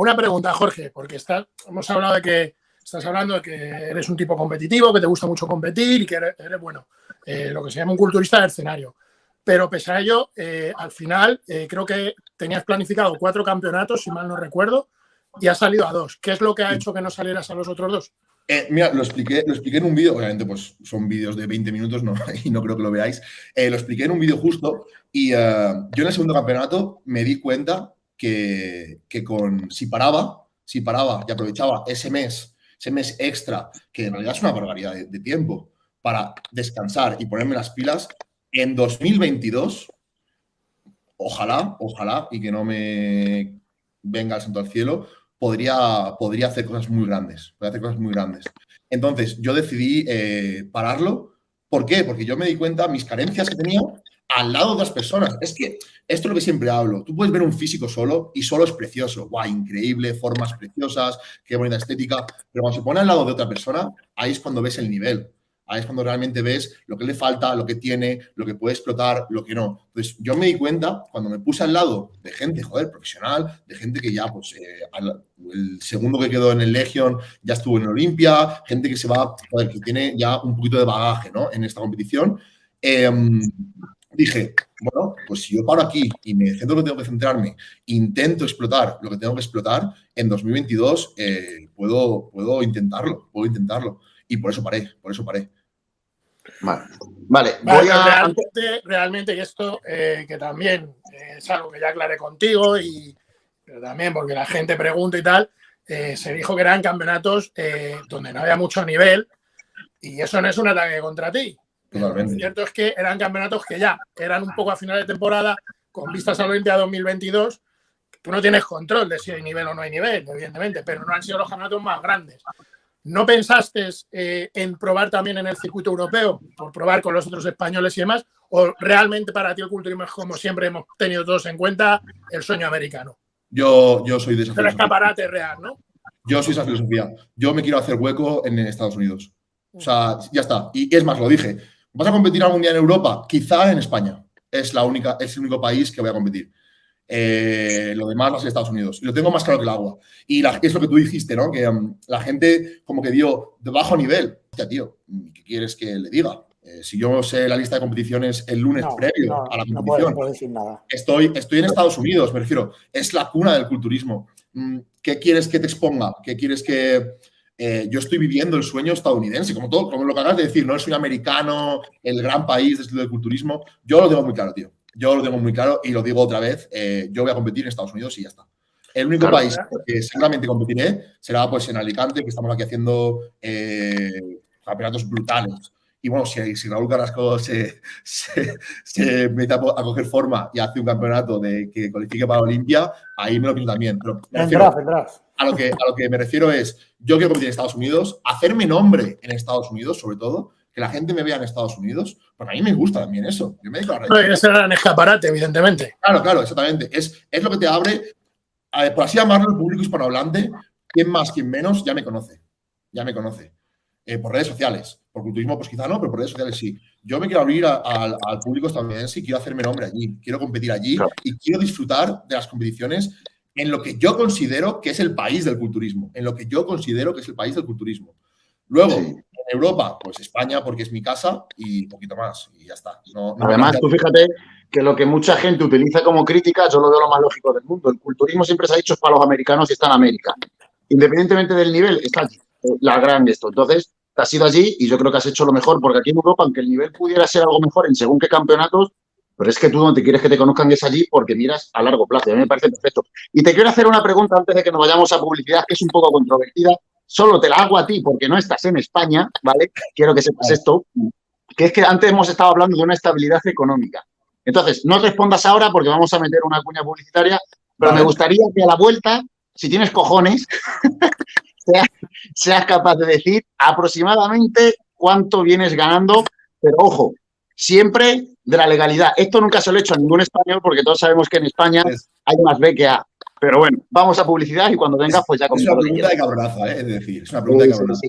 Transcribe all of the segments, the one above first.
una pregunta, Jorge, porque está, hemos hablado de que estás hablando de que eres un tipo competitivo, que te gusta mucho competir y que eres, bueno, eh, lo que se llama un culturista del escenario. Pero pese a ello, eh, al final eh, creo que tenías planificado cuatro campeonatos, si mal no recuerdo, y has salido a dos. ¿Qué es lo que ha hecho que no salieras a los otros dos? mira, lo expliqué, lo expliqué en un vídeo, obviamente pues son vídeos de 20 minutos no, y no creo que lo veáis. lo expliqué en un vídeo justo y yo en el segundo campeonato me di cuenta que, con, si paraba, si paraba y aprovechaba ese mes, ese mes extra, que en realidad es una barbaridad de, tiempo, para descansar y ponerme las pilas, en 2022, ojalá, ojalá, y que no me venga el santo al cielo, podría, podría hacer cosas muy grandes, podría hacer cosas muy grandes. Entonces, yo decidí eh, pararlo. ¿Por qué? Porque yo me di cuenta mis carencias que tenía al lado de otras personas. Es que esto es lo que siempre hablo. Tú puedes ver un físico solo y solo es precioso. Guau, increíble, formas preciosas, qué bonita estética. Pero cuando se pone al lado de otra persona, ahí es cuando ves el nivel. Ahí es cuando realmente ves lo que le falta, lo que tiene, lo que puede explotar, lo que no. Entonces, yo me di cuenta cuando me puse al lado de gente, joder, profesional, de gente que ya, pues, eh, el segundo que quedó en el Legion ya estuvo en Olimpia, gente que se va, joder, que tiene ya un poquito de bagaje, ¿no? En esta competición. Em, dije, bueno, pues si yo paro aquí y me centro en lo que tengo que centrarme, intento explotar lo que tengo que explotar, en 2022 eh, puedo, puedo intentarlo, puedo intentarlo. Y por eso paré, por eso paré. Vale, vale, voy a... Realmente, realmente y esto eh, que también es algo que ya aclaré contigo y pero también porque la gente pregunta y tal, eh, se dijo que eran campeonatos donde no había mucho nivel y eso no es un ataque contra ti. Lo cierto es que eran campeonatos que ya eran un poco a final de temporada, con vistas a la Olimpia 2022. Tú no tienes control de si hay nivel o no hay nivel, evidentemente, pero no han sido los campeonatos más grandes. ¿No pensaste eh, en probar también en el circuito europeo, por probar con los otros españoles y demás? ¿O realmente para ti el culturismo es como siempre hemos tenido todos en cuenta el sueño americano? Yo, yo soy de esa filosofía. Escaparate real, ¿no? Yo soy esa filosofía. Yo me quiero hacer hueco en Estados Unidos. O sea, ya está. Y es más, lo dije. ¿Vas a competir algún día en Europa? Quizá en España. Es, la única, es el único país que voy a competir. Eh, lo demás va a ser Estados Unidos. Y lo tengo más claro que el agua. Y es lo que tú dijiste, ¿no? Que um, la gente como que dio de bajo nivel. Hostia, tío, ¿qué quieres que le diga? Eh, si yo sé la lista de competiciones el lunes previo a la competición, no decir nada. Estoy, estoy en Estados Unidos, me refiero. Es la cuna del culturismo. Mm, ¿Qué quieres que te exponga? ¿Qué quieres que, eh, yo estoy viviendo el sueño estadounidense, como todo, como lo que acabas de decir, no el sueño americano, el gran país de estilo de culturismo. Yo lo tengo muy claro, tío. Yo lo tengo muy claro y lo digo otra vez. Eh, yo voy a competir en Estados Unidos y ya está. El único país que seguramente competiré será pues en Alicante, que estamos aquí haciendo eh, campeonatos brutales. Y bueno, si, si Raúl Carrasco se, se, mete a, coger forma y hace un campeonato de que cualifique para Olimpia, ahí me lo pienso también. Pero vendrás, vendrás. A lo, que, a lo que me refiero es, yo quiero competir en Estados Unidos, hacerme nombre en Estados Unidos, sobre todo, que la gente me vea en Estados Unidos, porque a mí me gusta también eso. Yo me dedico a la ese era escaparate, evidentemente. Claro, claro, exactamente. Es, es lo que te abre, por así llamarlo, el público hispanohablante, quien más, quien menos, ya me conoce. Ya me conoce. Eh, por redes sociales. Por culturismo, pues quizá no, pero por redes sociales sí. Yo me quiero abrir al público estadounidense y quiero hacerme nombre allí. Quiero competir allí y quiero disfrutar de las competiciones en lo que yo considero que es el país del culturismo. En lo que yo considero que es el país del culturismo. Luego, en Europa, pues España, porque es mi casa y un poquito más. Y ya está. Además, tú fíjate que lo que mucha gente utiliza como crítica, yo lo veo lo más lógico del mundo. El culturismo siempre se ha dicho es para los americanos y está en América. Independientemente del nivel, está allí, la gran esto. Entonces, has ido allí y yo creo que has hecho lo mejor, porque aquí en Europa, aunque el nivel pudiera ser algo mejor en según qué campeonatos, pero es que tú no te quieres que te conozcan es allí porque miras a largo plazo. A mí me parece perfecto. Y te quiero hacer una pregunta antes de que nos vayamos a publicidad, que es un poco controvertida. Solo te la hago a ti porque no estás en España, ¿vale? Quiero que sepas esto, que es que antes hemos estado hablando de una estabilidad económica. Entonces, no respondas ahora porque vamos a meter una cuña publicitaria, pero me gustaría que a la vuelta, si tienes cojones, seas, capaz de decir aproximadamente cuánto vienes ganando, pero ojo, siempre de la legalidad. Esto nunca se lo he hecho a ningún español porque todos sabemos que en España hay más B que A. Pero bueno, vamos a publicidad y cuando vengas pues ya Es una pregunta de cabronaza, ¿eh? es decir, es una pregunta de cabronaza.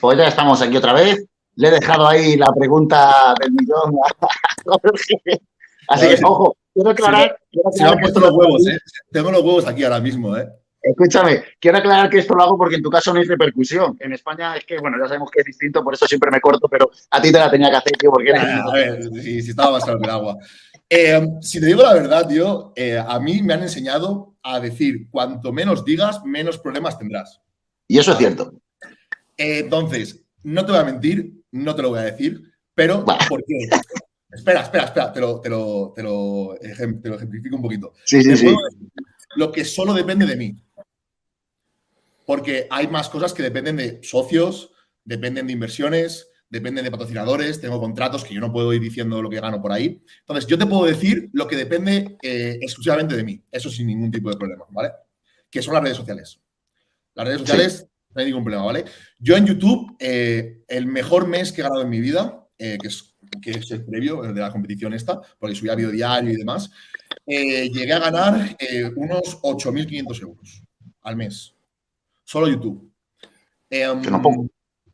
Pues ya estamos aquí otra vez. Le he dejado ahí la pregunta del millón a Jorge. Así que, ojo, quiero aclarar. Se me han puesto los huevos, ¿eh? Tengo los huevos aquí ahora mismo, ¿eh? Escúchame, quiero aclarar que esto lo hago porque en tu caso no hay repercusión. En España es que, bueno, ya sabemos que es distinto, por eso siempre me corto, pero a ti te la tenía que hacer, tío, porque eres... a ver, si, estaba más claro que el agua. Eh, si te digo la verdad, tío, eh, a mí me han enseñado a decir, cuanto menos digas, menos problemas tendrás. Y eso es cierto. Entonces, no te voy a mentir, no te lo voy a decir, pero ¿por qué? Espera, espera, espera, te lo, te lo, te lo, ejemplifico un poquito. Sí, sí, sí. Lo que solo depende de mí porque hay más cosas que dependen de socios, dependen de inversiones, dependen de patrocinadores, tengo contratos que yo no puedo ir diciendo lo que gano por ahí. Entonces, yo te puedo decir lo que depende eh, exclusivamente de mí, eso sin ningún tipo de problema, ¿vale? Que son las redes sociales. Las redes sociales no hay ningún problema, ¿vale? Yo en YouTube, eh, el mejor mes que he ganado en mi vida, eh, que, es, que es el previo de la competición esta, porque subía video diario y demás, llegué a ganar unos 8.500 euros al mes solo YouTube. Em,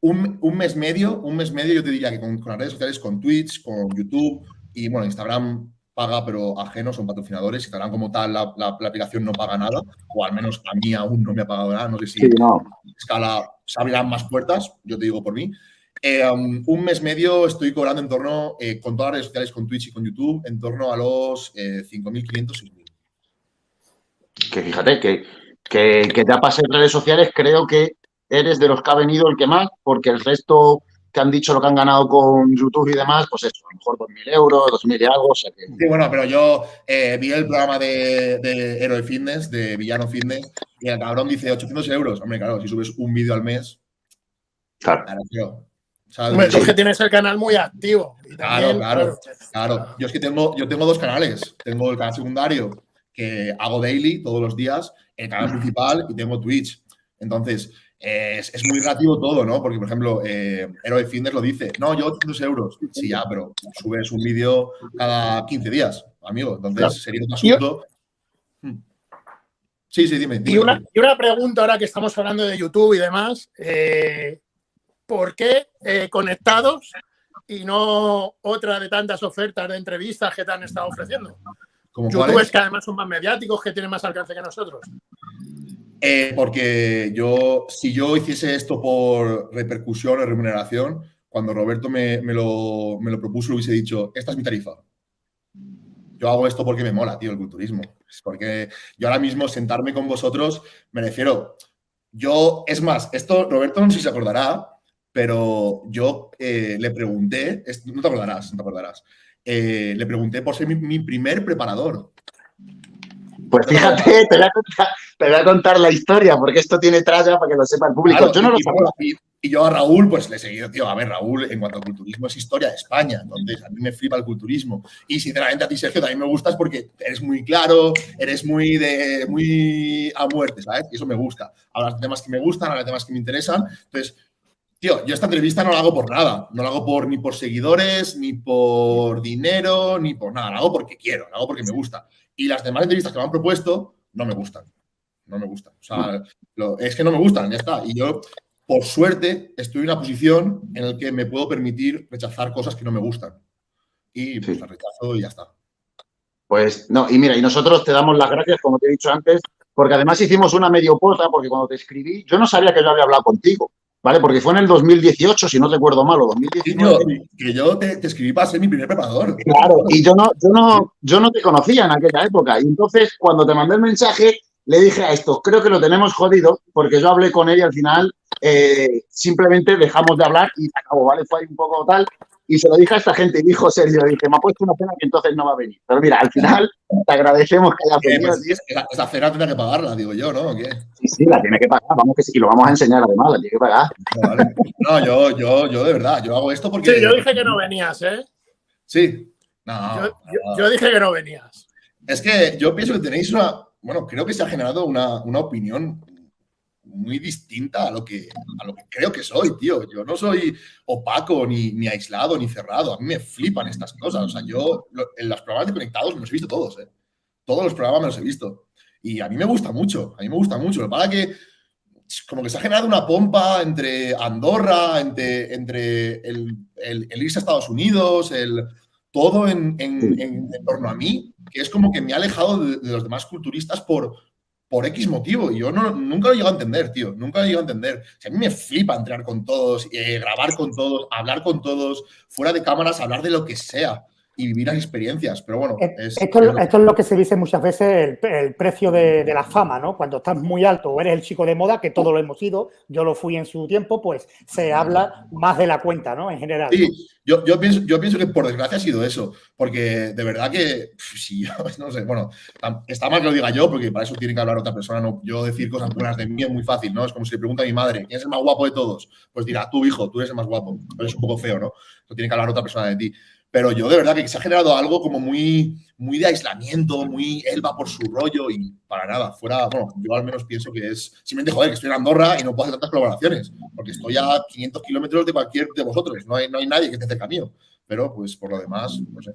un, un, mes medio, un mes medio yo te diría que con, las redes sociales, con Twitch, con YouTube y bueno, Instagram paga, pero ajeno, son patrocinadores. Instagram como tal, la, la, aplicación no paga nada, o al menos a mí aún no me ha pagado nada. No sé si sí, no. escala se abrirán más puertas, yo te digo por mí. Em, un mes medio estoy cobrando en torno, eh, con todas las redes sociales, con Twitch y con YouTube, en torno a los eh, 5.500, 6.000. Que fíjate que que, que te pase en redes sociales, creo que eres de los que ha venido el que más, porque el resto que han dicho lo que han ganado con YouTube y demás, pues eso, a lo mejor 2.000 euros, 2.000 y algo. O sea que... Sí, bueno, pero yo eh, vi el programa de, de Hero Fitness, de Villano Fitness, y el cabrón dice 800 euros. Hombre, claro, si subes un vídeo al mes. Claro. claro Hombre, tú es que tienes el canal muy activo. claro, claro, claro. Yo es que tengo, yo tengo dos canales. Tengo el canal secundario, que hago daily todos los días, el canal principal y tengo Twitch. Entonces, es, muy relativo todo, ¿no? Porque, por ejemplo, eh, Hero Fitness lo dice, no, yo 800 euros. Sí, ya, pero subes un vídeo cada 15 días, amigo. Entonces, sería un asunto... Hmm. Sí, sí, dime. Y, una, pregunta ahora que estamos hablando de YouTube y demás. Eh, ¿Por qué eh, conectados y no otra de tantas ofertas de entrevistas que te han estado ofreciendo? ¿Youtubers que además son más mediáticos, que tienen más alcance que nosotros? Eh, porque yo, si yo hiciese esto por repercusión o remuneración, cuando Roberto me, lo, me lo propuso, le hubiese dicho, esta es mi tarifa. Yo hago esto porque me mola, tío, el culturismo. Es porque yo ahora mismo sentarme con vosotros, me refiero, yo, es más, esto Roberto no sé si se acordará, pero yo eh, le pregunté, no te acordarás, no te acordarás, eh, le pregunté por ser mi, primer preparador. Pues fíjate, te voy, a contar, la historia, porque esto tiene tralla para que lo sepa el público. yo no lo y, y, yo a Raúl, pues le he seguido, tío, a ver, Raúl, en cuanto al culturismo, es historia de España. Entonces, a mí me flipa el culturismo. Y sinceramente a ti, Sergio, también me gustas porque eres muy claro, eres muy de muy a muerte, ¿sabes? Y eso me gusta. Hablas de temas que me gustan, hablas de temas que me interesan. Entonces, Tío, yo esta entrevista no la hago por nada. No la hago por, ni por seguidores, ni por dinero, ni por nada. La hago porque quiero, la hago porque me gusta. Y las demás entrevistas que me han propuesto no me gustan. No me gustan. O sea, es que no me gustan, ya está. Y yo, por suerte, estoy en una posición en la que me puedo permitir rechazar cosas que no me gustan. Y pues las rechazo y ya está. Pues no, y mira, y nosotros te damos las gracias, como te he dicho antes, porque además hicimos una medio pota, porque cuando te escribí, yo no sabía que yo había hablado contigo. ¿Vale? Porque fue en el 2018, si no recuerdo mal, o 2019. que yo te, escribí para ser mi primer preparador. Claro, y yo no, yo, no, yo no te conocía en aquella época. Y entonces, cuando te mandé el mensaje, le dije a esto, creo que lo tenemos jodido, porque yo hablé con él y al final eh, simplemente dejamos de hablar y se acabó, ¿vale? Fue ahí un poco tal. Y se lo dije a esta gente y dijo Sergio, dije, me ha puesto una cena que entonces no va a venir. Pero mira, al final te agradecemos que haya venido. Pues, esa, cena tiene que pagarla, digo yo, ¿no? Sí, sí, la tiene que pagar, vamos que sí, y lo vamos a enseñar además, la tiene que pagar. No, yo, yo, yo de verdad, yo hago esto porque... Sí, yo dije que no venías, ¿eh? Sí. No, yo, dije que no venías. Es que yo pienso que tenéis una... Bueno, creo que se ha generado una, una opinión muy distinta a lo, que, a lo que creo que soy, tío. Yo no soy opaco, ni, ni aislado, ni cerrado. A mí me flipan estas cosas. O sea, yo en los programas de conectados me los he visto todos, ¿eh? Todos los programas me los he visto. Y a mí me gusta mucho, a mí me gusta mucho. Lo que pasa que como que se ha generado una pompa entre Andorra, entre, entre el, irse a Estados Unidos, el, todo en, torno a mí, que es como que me ha alejado de, los demás culturistas por, por X motivo. Y yo no, nunca lo he llegado a entender, tío. Nunca lo he llegado a entender. a mí me flipa entrar con todos, eh, grabar con todos, hablar con todos, fuera de cámaras, hablar de lo que sea y vivir las experiencias. Pero bueno, esto, es lo... que se dice muchas veces, el, precio de, la fama, ¿no? Cuando estás muy alto o eres el chico de moda, que todo lo hemos ido, yo lo fui en su tiempo, pues se habla más de la cuenta, ¿no? En general. Sí, yo, yo, pienso, yo pienso que por desgracia ha sido eso, porque de verdad que, si yo, no sé, bueno, está mal que lo diga yo, porque para eso tiene que hablar otra persona, no, yo decir cosas buenas de mí es muy fácil, ¿no? Es como si le pregunta a mi madre, ¿quién es el más guapo de todos? Pues dirá, tú, hijo, tú eres el más guapo, pero es un poco feo, ¿no? Eso tiene que hablar otra persona de ti. Pero yo de verdad que se ha generado algo como muy, muy de aislamiento, muy él va por su rollo y para nada. Fuera, bueno, yo al menos pienso que es simplemente joder, que estoy en Andorra y no puedo hacer tantas colaboraciones, porque estoy a 500 kilómetros de cualquier de vosotros. No hay, no hay nadie que esté cerca mío. Pero pues por lo demás, no sé.